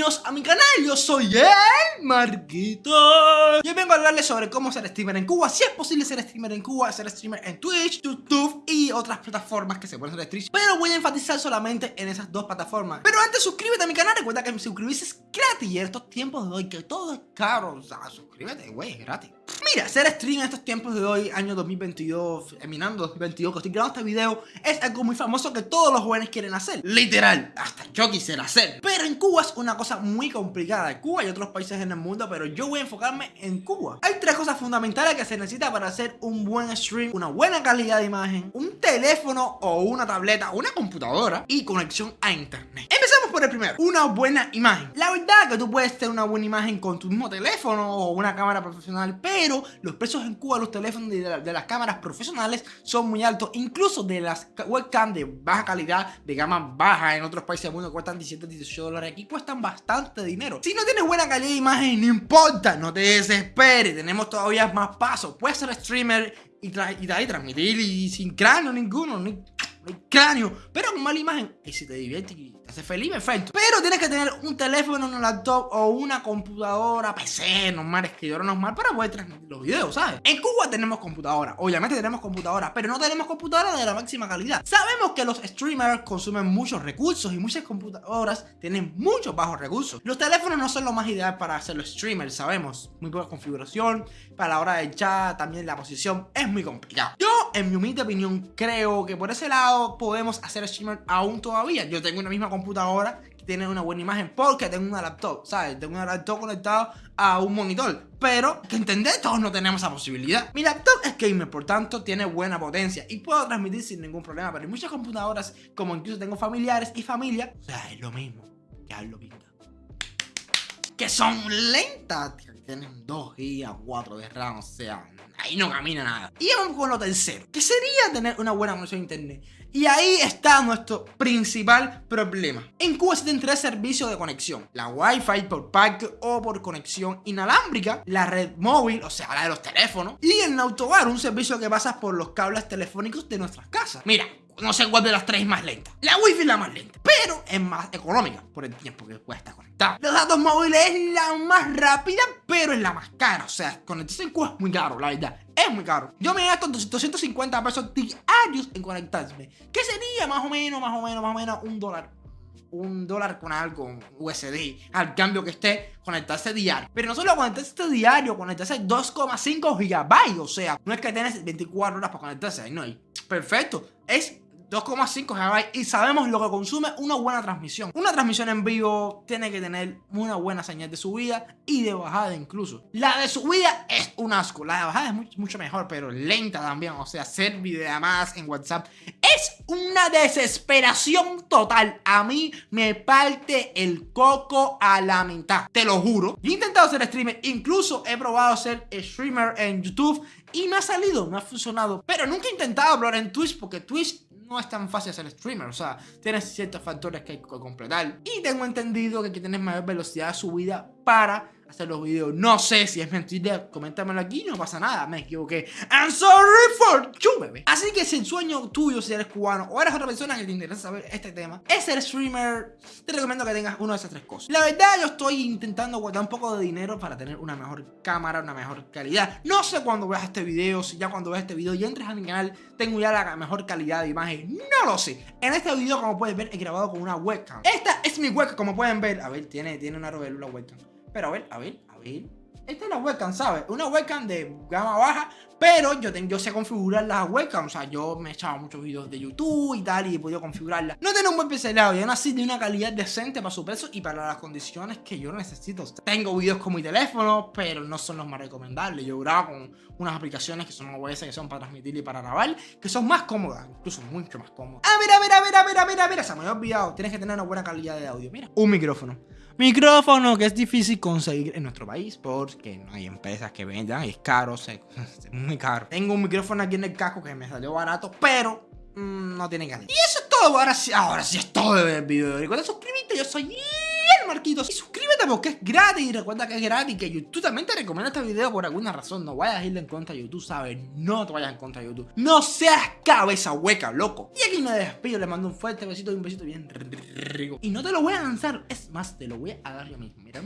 Bienvenidos a mi canal, yo soy el Marquito. Y hoy vengo a hablarles sobre cómo ser streamer en Cuba Si es posible ser streamer en Cuba, ser streamer en Twitch, YouTube y otras plataformas que se pueden hacer stream Pero voy a enfatizar solamente en esas dos plataformas. Pero antes suscríbete a mi canal, recuerda que suscribirse es gratis. Y en estos tiempos de hoy que todo es caro, o sea, suscríbete, güey, es gratis Mira, ser stream en estos tiempos de hoy, año 2022, eminando 2022, que estoy grabando este video, es algo muy famoso que todos los jóvenes quieren hacer. Literal, hasta yo quisiera hacer. Pero en Cuba es una cosa muy complicada. En Cuba y otros países en el mundo, pero yo voy a enfocarme en Cuba. Hay tres cosas fundamentales que se necesita para hacer un buen stream, una buena calidad de imagen, un teléfono o una tableta, una computadora y conexión a internet. Empecemos por el primero, una buena imagen. La verdad que tú puedes tener una buena imagen con tu mismo teléfono o una cámara profesional, pero los precios en Cuba los teléfonos de, las cámaras profesionales son muy altos, incluso de las webcam de baja calidad, de gama baja en otros países del mundo cuestan 17, 18 dólares, aquí cuestan bastante dinero. Si no tienes buena calidad de imagen, no importa, no te desesperes, tenemos todavía más pasos, puedes ser streamer y, y, transmitir y sin cráneo ninguno, ni, cráneo, pero con mala imagen, y si te diviertes hace feliz, perfecto. Pero tienes que tener un teléfono, un laptop o una computadora, PC, normal, escritorio normal para poder transmitir los videos, ¿sabes? En Cuba tenemos computadora, obviamente tenemos computadora, pero no tenemos computadora de la máxima calidad. Sabemos que los streamers consumen muchos recursos y muchas computadoras tienen muchos bajos recursos. Los teléfonos no son lo más ideal para hacer los streamers, sabemos. Muy poca configuración, para la hora del chat, también la posición es muy complicado. Yo, en mi humilde opinión, creo que por ese lado podemos hacer streamer aún todavía. Yo tengo una misma computadora computadora que tiene una buena imagen porque tengo una laptop, ¿sabes? Tengo una laptop conectado a un monitor. Pero, que entender, todos no tenemos esa posibilidad. Mi laptop es gamer, por tanto, tiene buena potencia y puedo transmitir sin ningún problema. Pero hay muchas computadoras, como incluso tengo familiares y familia, o sea, es lo mismo que lo pinta. Que son lentas, tienen 2 GB, 4 de RAM, o sea, ahí no camina nada. Y vamos con lo tercero, que sería tener una buena conexión a internet. Y ahí está nuestro principal problema. En Cuba existen tres servicios de conexión. La Wi-Fi por pack o por conexión inalámbrica, la red móvil, o sea, la de los teléfonos, y el autobar, un servicio que pasa por los cables telefónicos de nuestras casas. Mira, no sé cuál de las tres es más lenta. La Wi-Fi es la más lenta, pero es más económica por el tiempo que cuesta conectar. Los datos móviles es la más rápida, pero es la más cara. O sea, conectarse en Cuba es muy caro, la verdad. Es muy caro. Yo me gasto 250 pesos diarios en conectarme. ¿Qué sería más o menos, más o menos, más o menos un dólar un dólar con algo, USD, al cambio que esté conectarse diario. Pero no solo conectarse diario, conectarse 2,5 gigabytes. O sea, no es que tienes 24 horas para conectarse, no. Perfecto. Es 2,5 GB y sabemos lo que consume una buena transmisión. Una transmisión en vivo tiene que tener una buena señal de subida y de bajada incluso. La de subida es un asco, la de bajada es mucho, mejor, pero lenta también. O sea, hacer videollamadas en WhatsApp es una desesperación total. A mí me parte el coco a la mitad, te lo juro. He intentado ser streamer, incluso he probado ser streamer en YouTube y me ha salido, me ha funcionado. Pero nunca he intentado hablar en Twitch porque Twitch no es tan fácil ser streamer, o sea, tienes ciertos factores que hay que completar. Y tengo entendido que hay que tener mayor velocidad de subida para hacer los videos. No sé si es mentira, coméntamelo aquí, no pasa nada, me equivoqué. I'm sorry for you, baby. Así que si el sueño tuyo, si eres cubano o eres otra persona que te interesa saber este tema, es ser streamer, te recomiendo que tengas una de esas tres cosas. La verdad, yo estoy intentando guardar un poco de dinero para tener una mejor cámara, una mejor calidad. No sé cuándo veas este video, si ya cuando veas este video y entres a mi canal, tengo ya la mejor calidad de imagen. No lo sé. En este video, como puedes ver, he grabado con una webcam. Esta es mi webcam, como pueden ver. A ver, tiene, tiene una la webcam. Pero a ver, a ver, a ver. Esta es la webcam, ¿sabes? Una webcam de gama baja, pero yo, yo sé configurar las webcams. O sea, yo me he echado muchos videos de YouTube y tal y he podido configurarla. No tiene un buen pixelado y aún así de una calidad decente para su peso y para las condiciones que yo necesito. Tengo videos con mi teléfono, pero no son los más recomendables. Yo grabo con unas aplicaciones que son OBS, que son para transmitir y para grabar, que son más cómodas, incluso mucho más cómodas. A ver, a ver, a ver, a ver, a ver, a ver, se me había olvidado. Tienes que tener una buena calidad de audio. Mira, un micrófono. Micrófono que es difícil conseguir en nuestro país porque no hay empresas que vendan, es caro, es Tengo un micrófono aquí en el casco que me salió barato, pero mm, no tiene calidad. Y eso es todo, ahora sí, ahora sí es todo el video. Recuerda suscribirte, yo soy Marquitos y suscríbete porque es gratis. Y recuerda que es gratis, que YouTube también te recomienda este video por alguna razón. No vayas a irle en contra de YouTube, ¿sabes? No te vayas en contra de YouTube. No seas cabeza hueca, loco. Y aquí me despido, le mando un fuerte besito y un besito bien rico. Y no te lo voy a lanzar, es más, te lo voy a dar yo mismo. Mira.